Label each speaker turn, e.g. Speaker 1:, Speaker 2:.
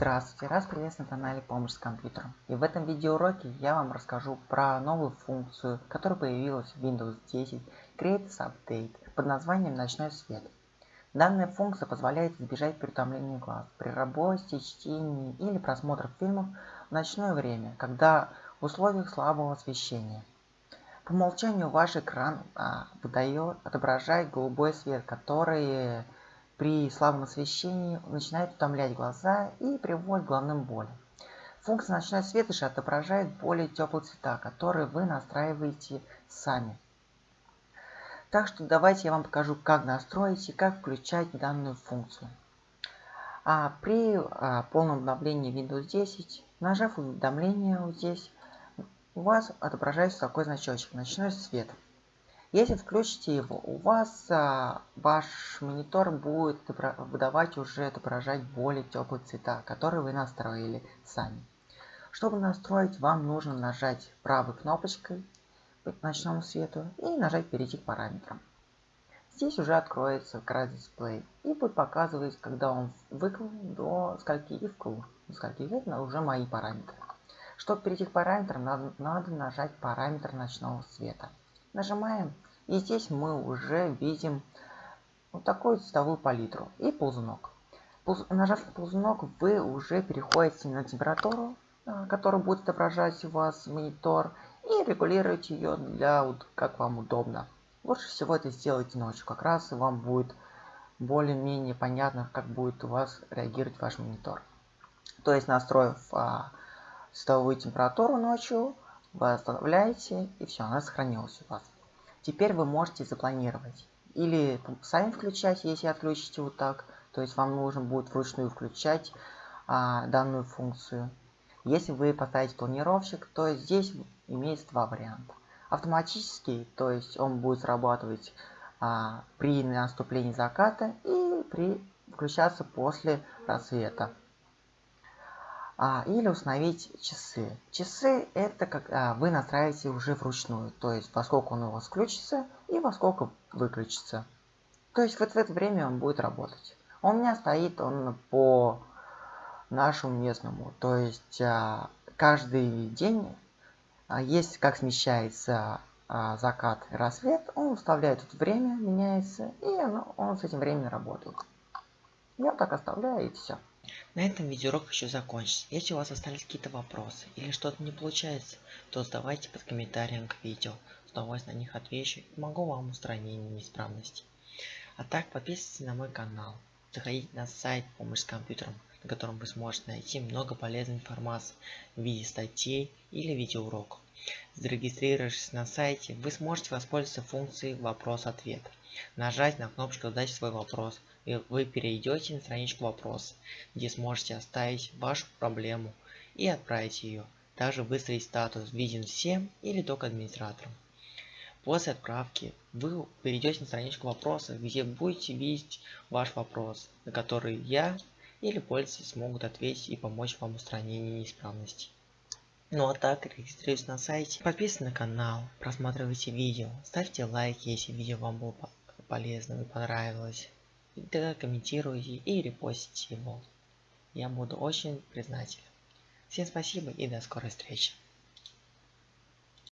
Speaker 1: Здравствуйте, раз приветствую на канале Помощь с компьютером. И в этом видеоуроке я вам расскажу про новую функцию, которая появилась в Windows 10 Creators Update под названием Ночной свет. Данная функция позволяет избежать переутомления глаз при работе, чтении или просмотре фильмов в ночное время, когда в условиях слабого освещения. По умолчанию ваш экран а, выдает, отображает голубой свет, который при слабом освещении начинает утомлять глаза и приводит к головным болям. Функция ночной свет же отображает более теплые цвета, которые вы настраиваете сами. Так что давайте я вам покажу, как настроить и как включать данную функцию. А при а, полном обновлении Windows 10, нажав уведомление вот здесь, у вас отображается такой значочек «Ночной свет». Если включите его, у вас а, ваш монитор будет выдавать уже отображать более теплые цвета, которые вы настроили сами. Чтобы настроить, вам нужно нажать правой кнопочкой к ночному свету и нажать перейти к параметрам. Здесь уже откроется как раз дисплей и будет показывать, когда он выключен до скольки и вкл. До скольки это уже мои параметры. Чтобы перейти к параметрам, надо, надо нажать параметр ночного света. Нажимаем, и здесь мы уже видим вот такую цветовую палитру и ползунок. Нажав на ползунок, вы уже переходите на температуру, а, которая будет отображать у вас монитор, и регулируете ее для вот как вам удобно. Лучше всего это сделать ночью, как раз вам будет более-менее понятно, как будет у вас реагировать ваш монитор. То есть настроив а, цветовую температуру ночью, вы оставляете, и все, она сохранилась у вас. Теперь вы можете запланировать. Или сами включать, если отключите вот так. То есть вам нужно будет вручную включать а, данную функцию. Если вы поставите планировщик, то здесь имеется два варианта. Автоматический, то есть он будет срабатывать а, при наступлении заката и при включаться после рассвета а, или установить часы. Часы это как а, вы настраиваете уже вручную, то есть во сколько он у вас включится и во сколько выключится. То есть вот в это время он будет работать. У меня стоит он по нашему местному, то есть а, каждый день, а, есть как смещается а, закат и рассвет, он вставляет это время, меняется, и оно, он с этим временем работает. Я так оставляю и все.
Speaker 2: На этом видеоурок еще закончится. Если у вас остались какие-то вопросы или что-то не получается, то задавайте под комментарием к видео. С удовольствием на них отвечу и помогу вам устранению неисправностей. А так подписывайтесь на мой канал. Заходите на сайт «Помощь с компьютером», на котором вы сможете найти много полезной информации в виде статей или видеоуроков. Зарегистрировавшись на сайте, вы сможете воспользоваться функцией «Вопрос-ответ». Нажать на кнопочку «Задать свой вопрос» и вы перейдете на страничку вопроса, где сможете оставить вашу проблему и отправить ее. Также выставить статус «Виден всем» или только администраторам. После отправки вы перейдете на страничку вопроса, где будете видеть ваш вопрос, на который я или пользователи смогут ответить и помочь вам в устранении неисправностей. Ну а так, регистрируйтесь на сайте, подписывайтесь на канал, просматривайте видео, ставьте лайки, если видео вам было полезным и понравилось. И тогда комментируйте и репостите его. Я буду очень признателен. Всем спасибо и до скорой встречи.